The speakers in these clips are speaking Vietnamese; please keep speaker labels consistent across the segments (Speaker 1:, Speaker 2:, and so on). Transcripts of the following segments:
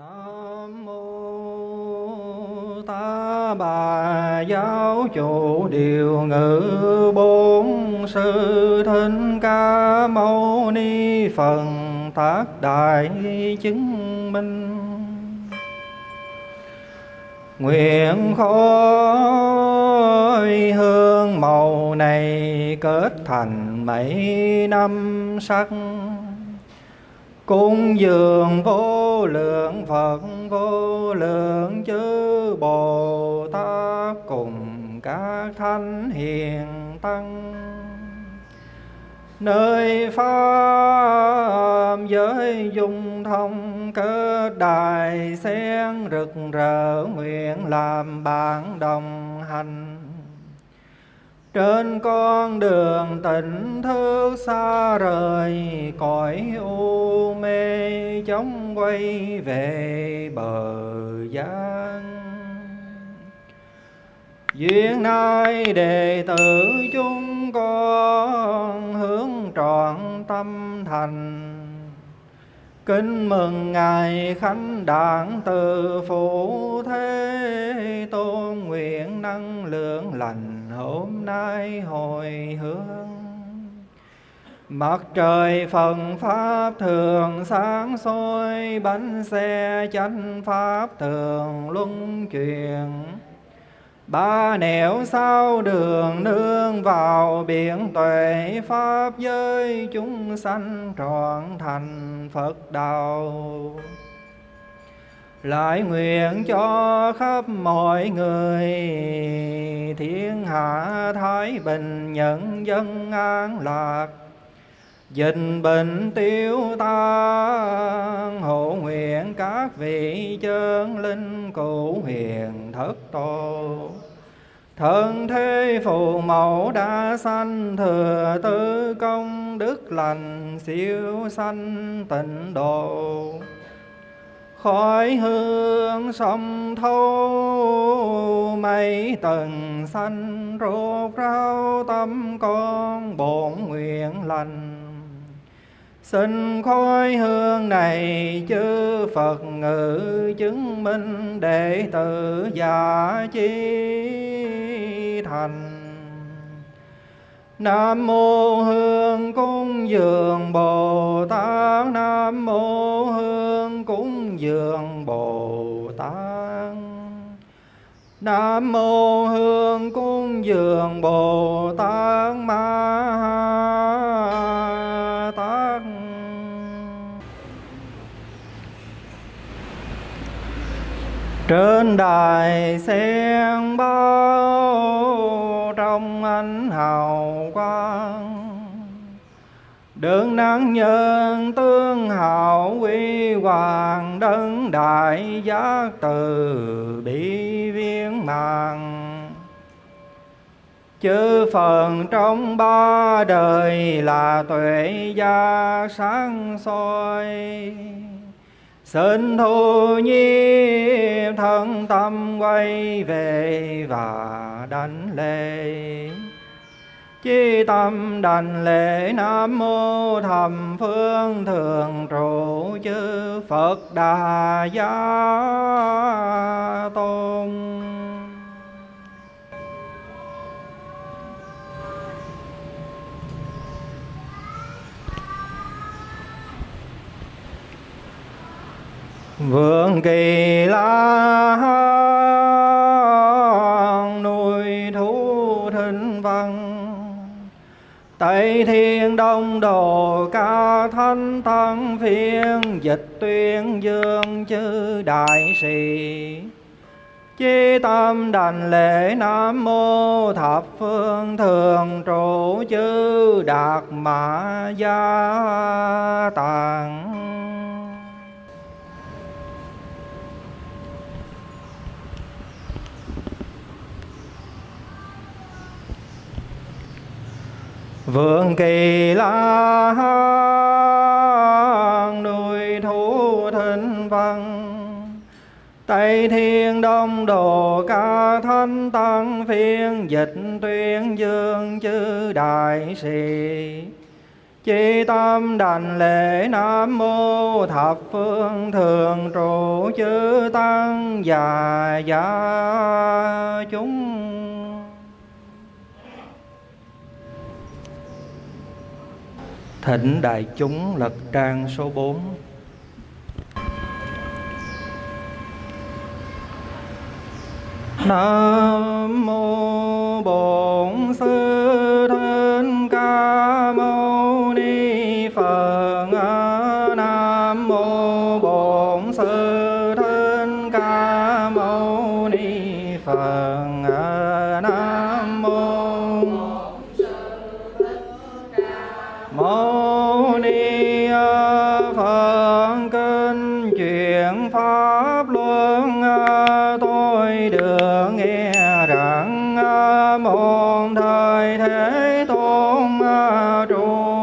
Speaker 1: Nam mô Ta Bà giáo chủ điều ngữ bốn sư thích ca mâu ni phần tác đại chứng minh. Nguyện khói hương màu này kết thành mấy năm sắc. Cung dường vô lượng Phật, vô lượng chư Bồ Tát cùng các thánh hiền tăng. Nơi pháp giới dung thông cơ đài sen rực rỡ nguyện làm bạn đồng hành trên con đường tỉnh thức xa rời, cõi u mê chóng quay về bờ gian duyên nay đệ tử chúng con hướng trọn tâm thành. Kính mừng Ngài Khánh đảng từ Phụ Thế Tôn nguyện năng lượng lành hôm nay hồi hướng. Mặt trời phần Pháp thường sáng soi, bánh xe chánh Pháp thường luân chuyển. Ba nẻo sau đường nương vào biển tuệ Pháp giới chúng sanh trọn thành Phật đạo. Lại nguyện cho khắp mọi người Thiên hạ thái bình, nhân dân an lạc. Dịch bệnh tiêu tan, Hộ nguyện các vị chân linh cụ hiền thất tổ Thân thế phù mẫu đã sanh thừa tư công đức lành siêu sanh tịnh độ khói hương sông thâu mấy tầng xanh rốt ráo tâm con bổn nguyện lành. Xin khói hương này chư Phật ngự chứng minh đệ tử giả chi thành. Nam mô Hương cúng dường Bồ Tát, Nam mô Hương cúng Dương Bồ Tát. Nam mô Hương cung dường Bồ Tát Ma Tát. Trên đài sen bao trong ánh hào quang Đường năng nhân tương hậu quy hoàng Đấng đại giác từ bi viên mạng Chư phần trong ba đời là tuệ gia sáng soi. Xin thu nhi thân tâm quay về và đánh lên Chi tâm đành lễ Nam Mô Thầm Phương Thường Trụ Chư Phật Đà Gia Tôn. Vương kỳ la Tây thiên đông đồ ca thanh tăng phiên Dịch tuyên dương chư đại sĩ. Chi tâm đảnh lễ Nam Mô Thập Phương Thường Trụ Chư Đạt Mã Gia Tạng. Vượng kỳ la nuôi thú thân văn Tây thiên đông đồ ca thanh tăng, phiên Dịch tuyên dương chư đại sĩ. Chi tâm đảnh lễ Nam Mô Thập Phương Thường Trụ Chư Tăng và Gia chúng Thỉnh đại chúng lật trang số 4 Nam mô Bổn Sư Thích Ca Mâu Ni Phật.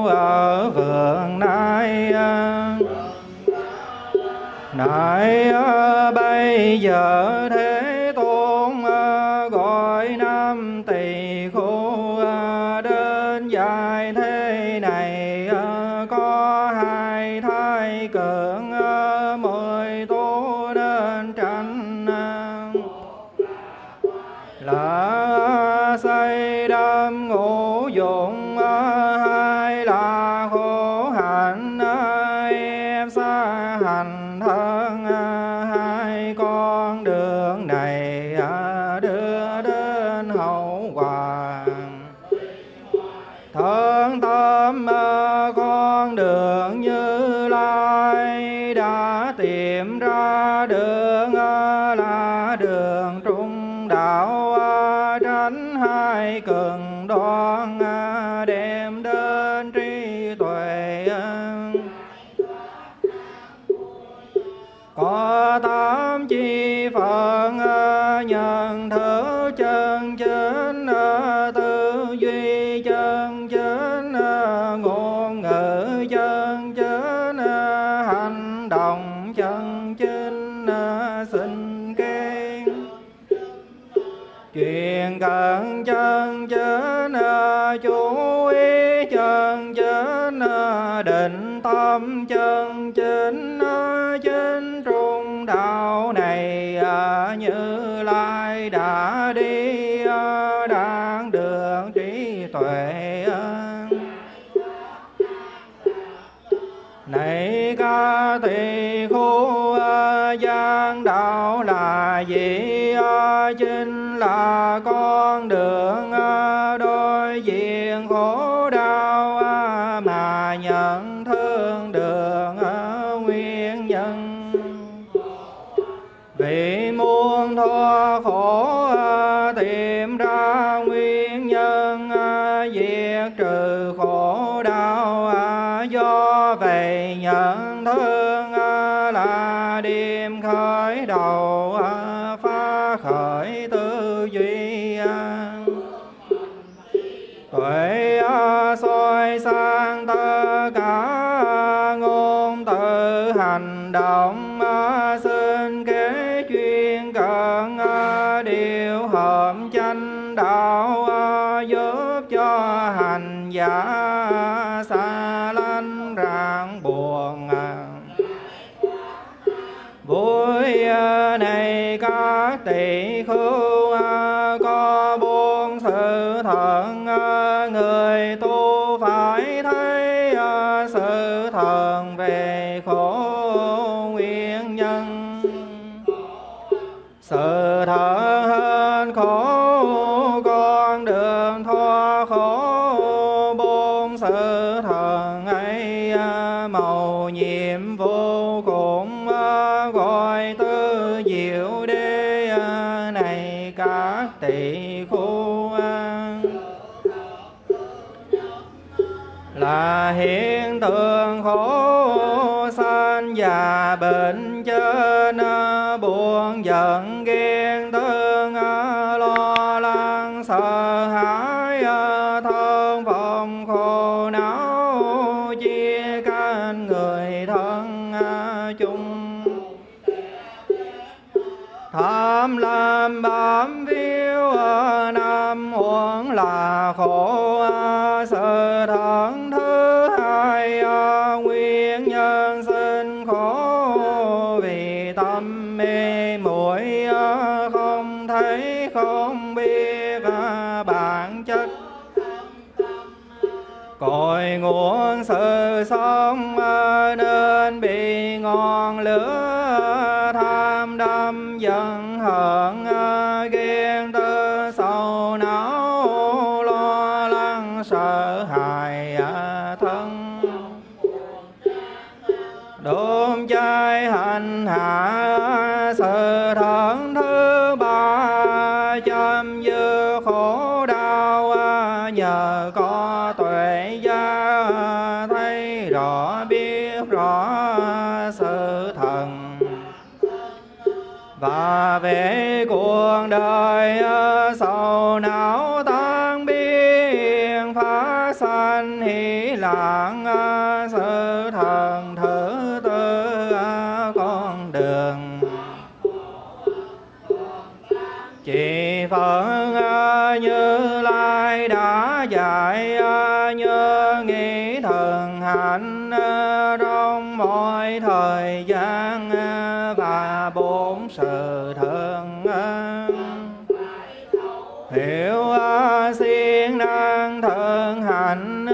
Speaker 1: Ở vườn nay à. nay à, bây giờ thế tôn à, gọi năm tỳ khu đến dài thế này có hai thai cường mời tu nên tránh là say đam ngũ dụng hai đoan đem đến trí tuệ có ta chuyện cần chân chính chú ý chân chính định tâm chân chính chính trung đạo này như lai đã chính là con đường à, khởi tư duy này các tỷ khưu à, có bốn sự thận à, người tu phải thấy à, sự thần về khổ nguyên nhân. Sự thật khổ con đường thoát khổ bốn sự thần ấy màu nhiệm vô cùng gọi tư diệu đế à, này các tỷ khu là hiện tượng khổ sanh và bệnh trên à, buồn giận ghen thương à, lo lắng sợ hãi thân phòng khổ não chia canh người thân chung tham lam bám phiêu nam uống là khổ sự thắng thứ hai a. Nguyên nhân sinh khổ vì tâm mê muội không thấy, không biết bản chất. Cội nguồn sự sống nên bị ngọn lửa hận ghen tư sầu não, lo lắng sợ hãi thân. Đốm cháy hành hạ sự thẫn thứ ba chăm dư khổ đau nhờ có tuệ gia, thấy rõ biết rõ sự và về cuộc đời ờ, sầu não tan biến phá sanh hỷ lạc ờ, sự thần thứ tư ờ, con đường. Chỉ phật như lai đã dạy như nghĩ thần hạnh trong mọi thời gian sự thân hiểu siêng năng thân hạnh,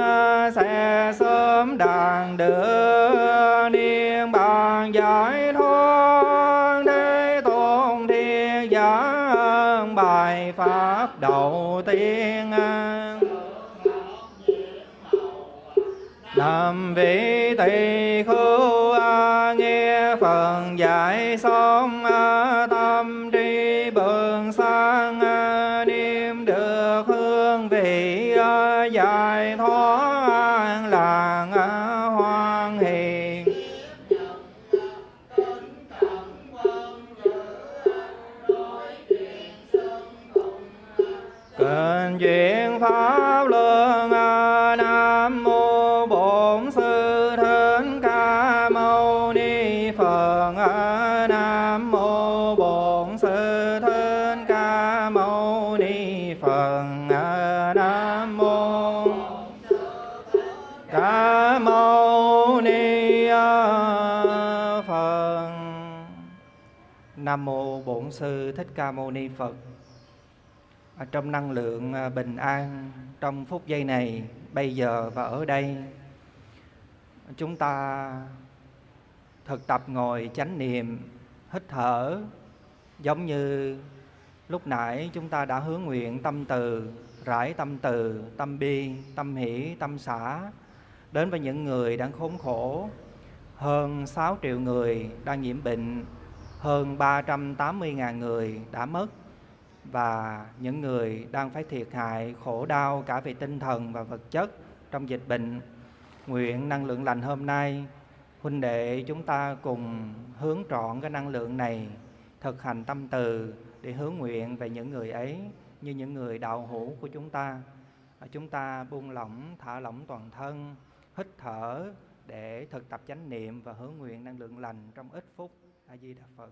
Speaker 1: sẽ sớm đàn đưa niên bàn giải thoát để tôn thiên giả bài pháp đầu tiên Nam vị tỳ khưu nghe phần dạy xong pháp luân à, nam mô bổn sư thích ca mâu ni phật nam mô bổn sư thích ca mâu ni phật nam mô ca mâu ni phật. Nam mô bổn sư thích ca mâu ni phật trong năng lượng à, bình an, trong phút giây này, bây giờ và ở đây, chúng ta thực tập ngồi chánh niệm, hít thở. Giống như lúc nãy chúng ta đã hướng nguyện tâm từ, rải tâm từ, tâm bi, tâm hỷ, tâm xã đến với những người đang khốn khổ. Hơn 6 triệu người đang nhiễm bệnh, hơn 380.000 người đã mất và những người đang phải thiệt hại, khổ đau cả về tinh thần và vật chất trong dịch bệnh. Nguyện năng lượng lành hôm nay, huynh đệ chúng ta cùng hướng trọn cái năng lượng này, thực hành tâm từ để hướng nguyện về những người ấy như những người đạo hữu của chúng ta. Chúng ta buông lỏng, thả lỏng toàn thân, hít thở để thực tập chánh niệm và hướng nguyện năng lượng lành trong ít phút. A di đà phật.